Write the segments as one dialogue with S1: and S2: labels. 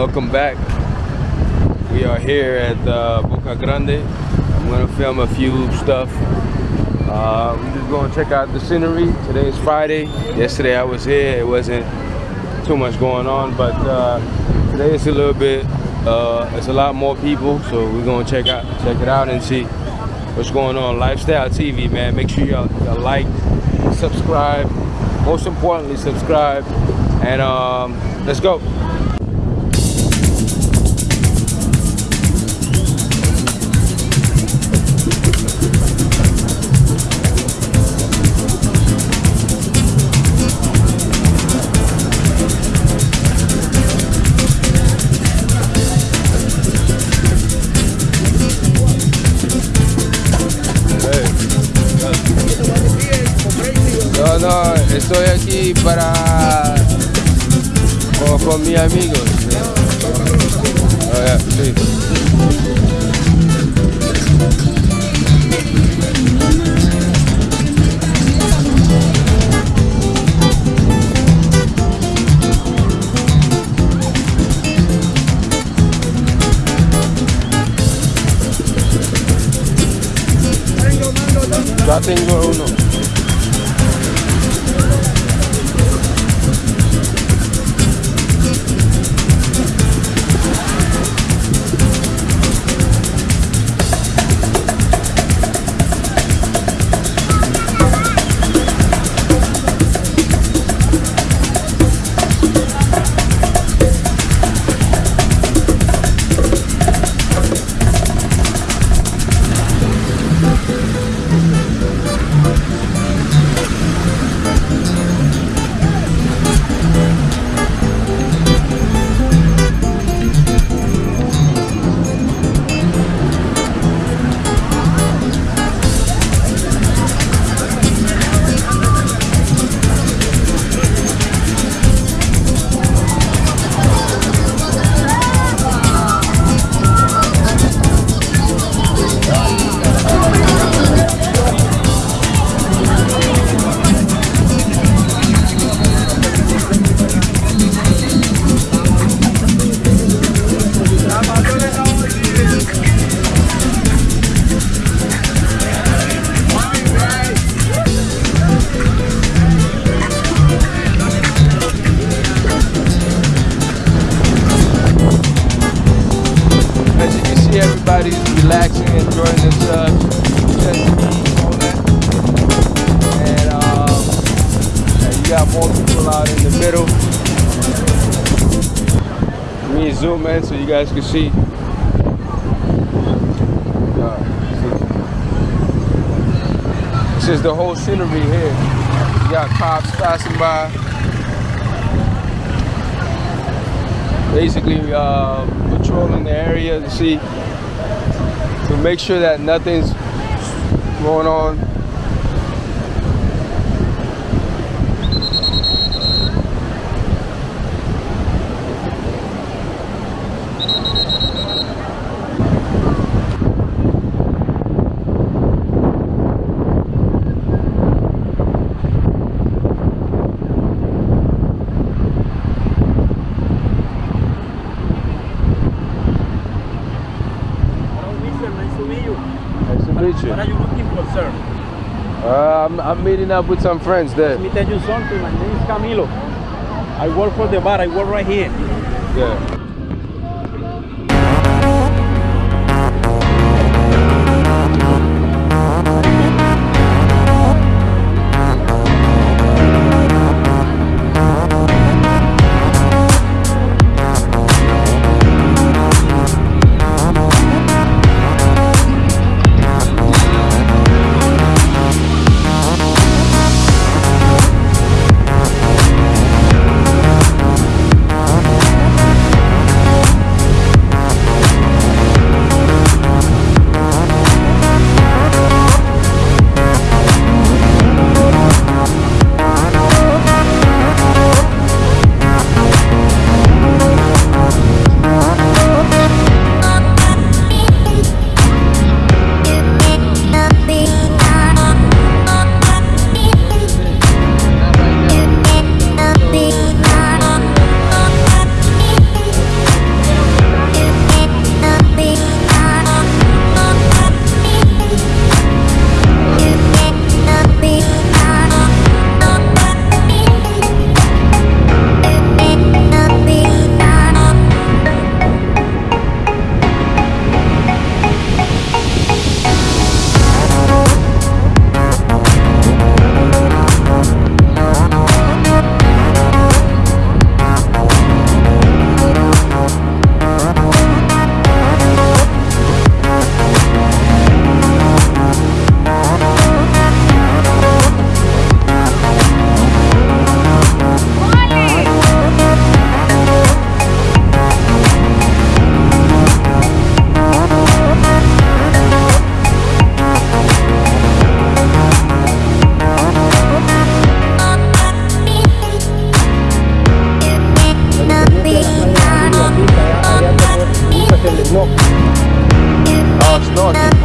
S1: Welcome back. We are here at uh, Boca Grande. I'm gonna film a few stuff. Uh, we're just gonna check out the scenery. Today is Friday. Yesterday I was here. It wasn't too much going on, but uh, today it's a little bit. Uh, it's a lot more people, so we're gonna check out, check it out, and see what's going on. Lifestyle TV, man. Make sure y'all like, subscribe. Most importantly, subscribe, and um, let's go. Ya tengo uno. Relaxing, enjoying themselves. Just eat, all that. And um, and you got more people out in the middle. Let me zoom in so you guys can see. Uh. This is the whole scenery here. You got cops passing by. basically uh, patrolling the area to see make sure that nothing's going on.
S2: Hello, mister. Nice to meet you.
S1: Nice to meet you.
S2: What are you looking for, sir?
S1: Uh, I'm, meeting up with some friends there.
S2: Let me tell you something. My name is Camilo. I work for the bar. I work right here.
S1: Yeah.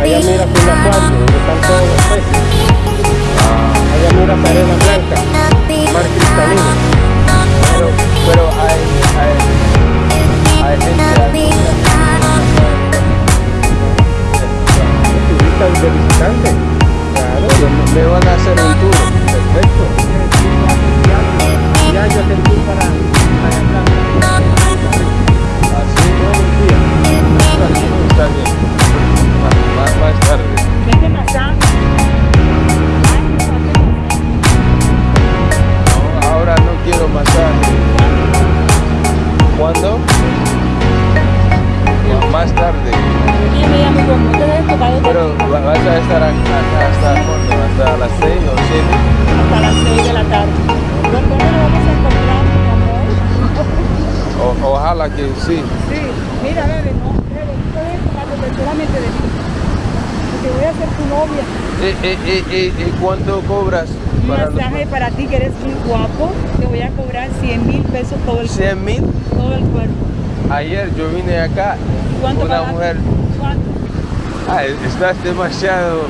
S2: Allá mira con la cuatro, están todos los peces. Allá mira arena blanca, mar cristalino.
S1: Pero, pero hay, hay, hay gente
S2: turistas de visitantes. Claro,
S1: me van a hacer un tour. Perfecto.
S2: Ya yo el tour para
S1: Así todo el día. Está bien. Más, más tarde. No, ahora no quiero masaje. ¿Cuándo? Más tarde. Pero va- vas a estar acá hasta hasta las 6 o 7.
S3: hasta las 6 de la tarde. ¿Dónde nos vamos a encontrar,
S1: ojalá que sí.
S3: Sí, mira, bebé, no, bebé, no te debes tocar porque solamente de mí. Porque voy a ser tu novia.
S1: Eh, eh, eh, eh, eh, ¿Cuánto cobras?
S3: Un
S1: para los-
S3: para ti que eres muy guapo. Te voy a cobrar 100 mil pesos todo el,
S1: 100 mil.
S3: todo el cuerpo.
S1: Ayer yo vine acá,
S3: ¿Cuánto
S1: una
S3: pagaste?
S1: mujer,
S3: ¿Cuánto?
S1: ah, estás demasiado.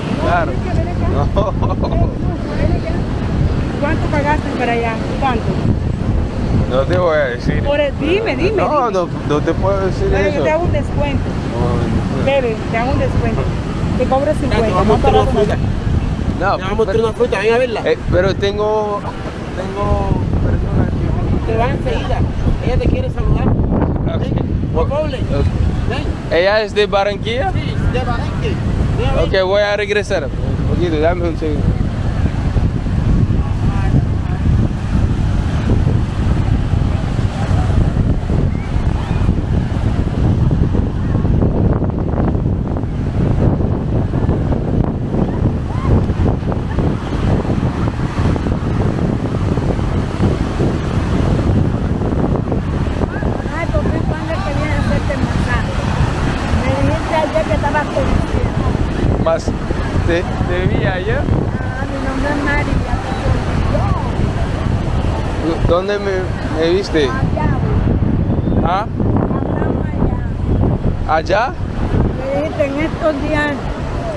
S1: No,
S3: acá. ¿Cuánto pagaste para allá? ¿Cuánto?
S1: No te voy a decir.
S3: Por el- dime, dime.
S1: No,
S3: dime.
S1: no, no te puedo decir
S3: Pero
S1: eso.
S3: yo te hago un descuento.
S1: No,
S3: Bebe, te hago un descuento. Te cobro 50.
S2: vamos a una fruta.
S1: no,
S2: Le vamos a
S1: pero,
S2: una fruta, ven a verla.
S1: eh, pero tengo, tengo personas que...
S2: Te va enseguida. Ella te quiere saludar.
S1: Ok.
S2: No problem.
S1: Ok.
S2: Ven.
S1: ¿Ella es de Barranquilla?
S2: Sí, de Barenque. Ven a ver.
S1: Ok, voy a regresar. Un poquito, dame un segundo. ¿Te, te vi ayer?
S3: Ah, mi nombre es María. te
S1: ¿Dónde me, me viste?
S3: Allá,
S1: ¿Ah?
S3: Allá.
S1: ¿Allá?
S3: Me dijiste en estos días.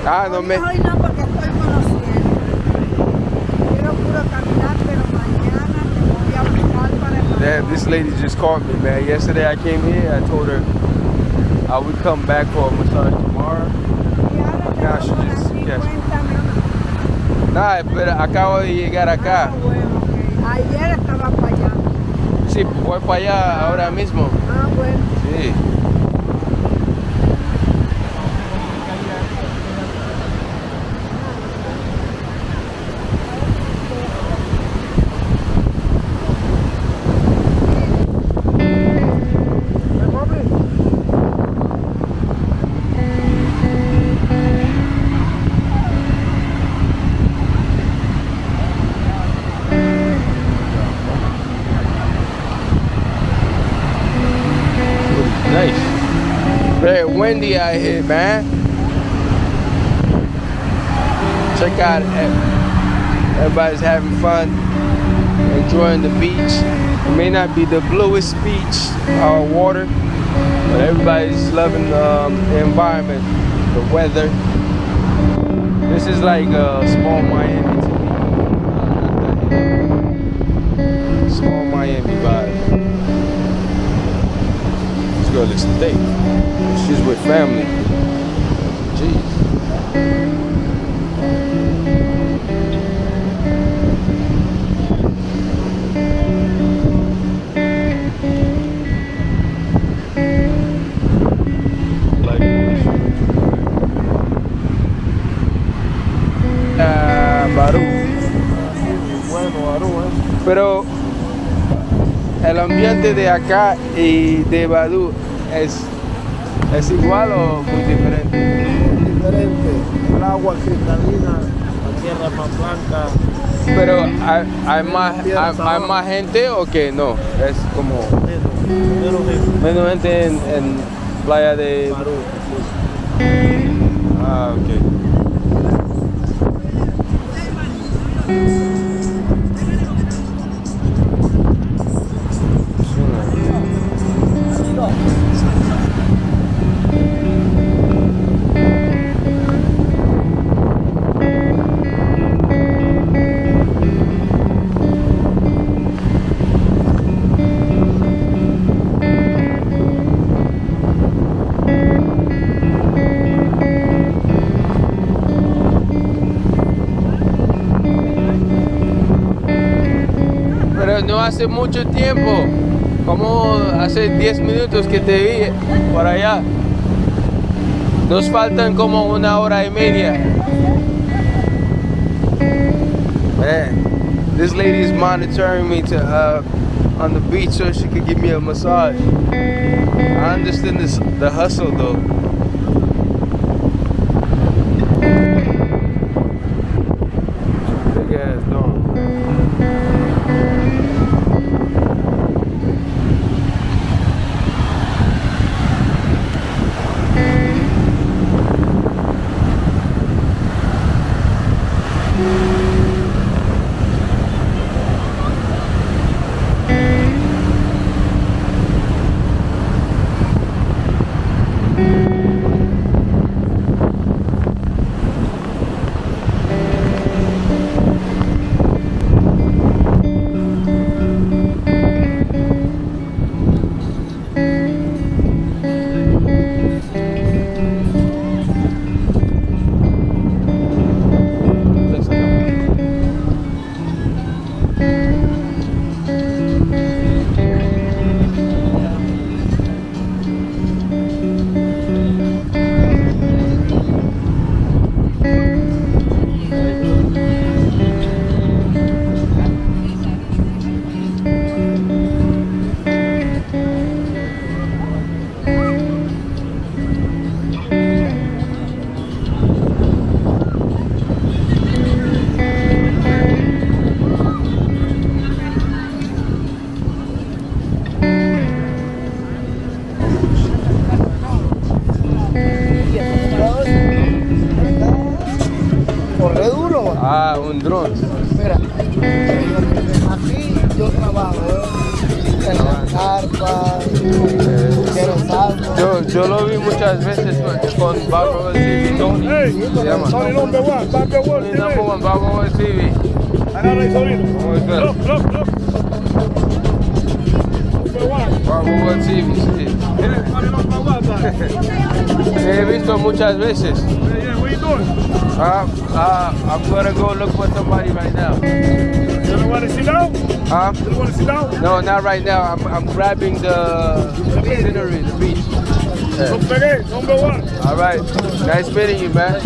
S1: Ah, no me...
S3: Hoy no, porque estoy conociendo. Quiero puro caminar, pero mañana te voy a buscar para el
S1: Damn, this lady just called me, man. Yesterday I came here, I told her I would come back for a massage
S3: cuéntame.
S1: Nah, pero acabo de llegar acá.
S3: Ah, bueno. Ayer estaba para allá.
S1: Sí, voy para allá ahora mismo.
S3: Ah, bueno.
S1: Sí. Nice. Very windy out here, man. Check out ev- everybody's having fun, enjoying the beach. It may not be the bluest beach or water, but everybody's loving um, the environment, the weather. This is like a small Miami to me. Small Miami vibe. Girl is thick. She's with family. De acá y de Badú es, es igual o muy diferente.
S2: Diferente. El agua cristalina, la tierra más blanca.
S1: Pero hay, hay más, hay, hay más gente o que no. Es como
S2: Menos, gente.
S1: menos gente en, en playa de
S2: Barú.
S1: Ah, ok. Hace mucho tiempo, como hace 10 minutos que te vi por allá. Nos faltan como una hora y media. Man, this lady is monitoring me to uh, on the beach so she could give me a massage. I understand this the hustle though.
S2: One,
S1: Barbo TV.
S2: Agarra ahí, sobrino.
S1: ¿Cómo estás?
S2: Look, look, look. One.
S1: Barbo TV, sí.
S2: Yeah, sorry, number one, man.
S1: Te he visto muchas veces.
S2: Yeah, yeah, what you doing?
S1: Uh, uh, I'm gonna go look for somebody right now.
S2: You don't want to sit down?
S1: Huh?
S2: You don't want to sit down?
S1: No, not right now. I'm, I'm grabbing the scenery, the beach. Yeah.
S2: Number one.
S1: All right. Nice meeting you, man. This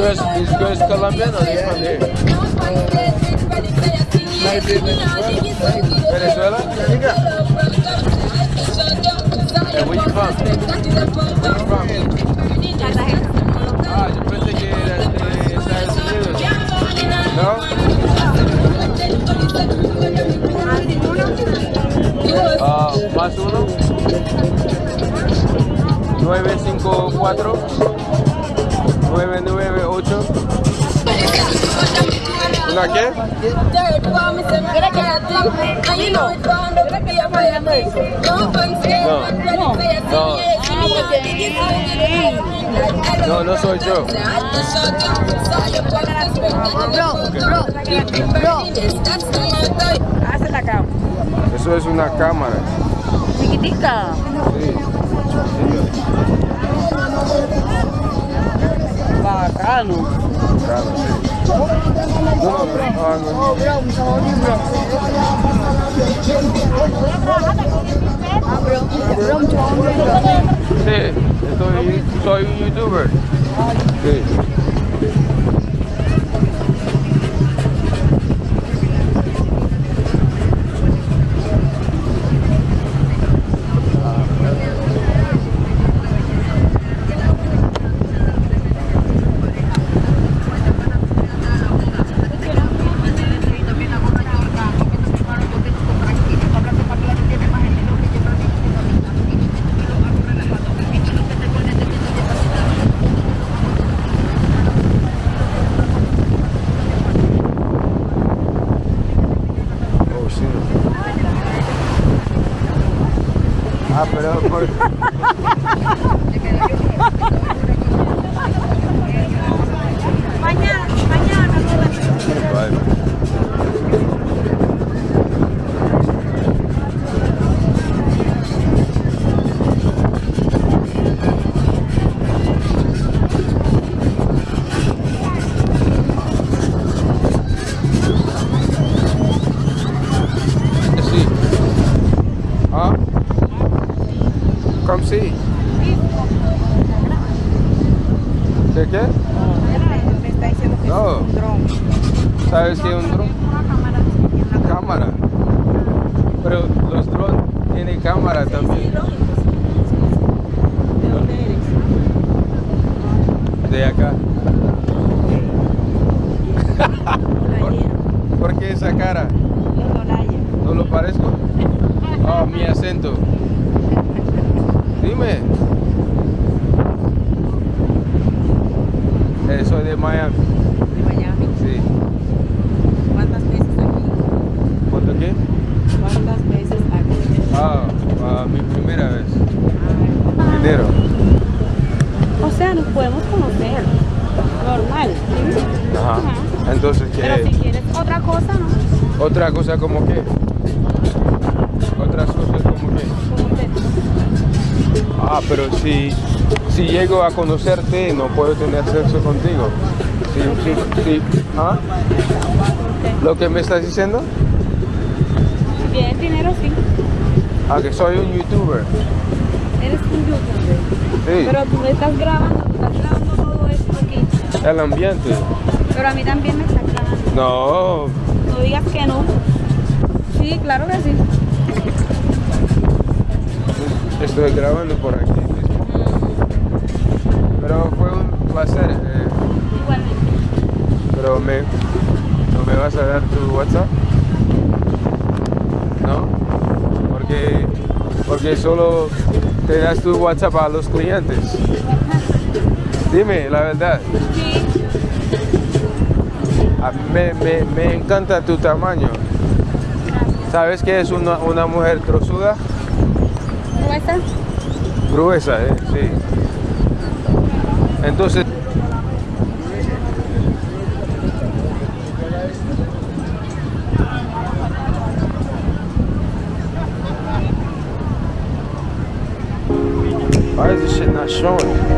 S1: girl's, this girl's Colombian or they from here? Venezuela? Yeah, No, no soy yo.
S3: Hace la cama.
S1: Eso es una cámara.
S3: Chiquitica.
S1: Sí.
S3: Bacano.
S1: Claro, sí. No. Sí, soy un youtuber. Sí. Oh, sí. Ah, pero por...
S3: Mañana, mañana.
S1: Vale. No.
S3: un dron.
S1: ¿Sabes qué es un dron?
S3: Una cámara aquí en la
S1: Cámara. Pero los drones tienen cámara también.
S3: ¿De dónde eres?
S1: De acá.
S3: Playera.
S1: ¿Por qué esa cara?
S3: Los Olaya.
S1: ¿No lo parezco? Oh, mi acento. Dime. Eh, soy de Miami.
S3: De Miami.
S1: Sí.
S3: ¿Cuántas veces aquí?
S1: ¿Cuánto qué?
S3: ¿Cuántas veces aquí?
S1: Ah, ah, mi primera vez.
S3: Ah,
S1: Dinero.
S3: O sea, nos podemos conocer. Normal.
S1: Ajá. Entonces,
S3: Pero si
S1: ¿qué?
S3: quieres otra cosa, ¿no?
S1: Otra cosa como qué? Otras cosas como qué? Ah, pero si, si llego a conocerte, no puedo tener sexo contigo. Sí, sí, sí. ¿Ah? ¿Lo que me estás diciendo?
S3: Bien, dinero sí.
S1: Ah, que soy un youtuber.
S3: Eres un youtuber.
S1: Sí.
S3: Pero tú me estás grabando, tú estás grabando todo esto aquí.
S1: El ambiente.
S3: Pero a mí también me estás grabando.
S1: No,
S3: No digas que no. Sí, claro que sí.
S1: Estoy grabando por aquí mismo. Pero fue un placer. eh,
S3: Igualmente.
S1: pero me, ¿no me vas a dar tu WhatsApp? ¿No? Porque, porque solo te das tu WhatsApp a los clientes. Dime la verdad.
S3: Sí.
S1: A mí me, me- me encanta tu tamaño. ¿Sabes que es una, una mujer trozuda?
S3: ¿Cómo estás?
S1: Gruesa, ¿eh? Sí. Entonces... Why is this shit not showing?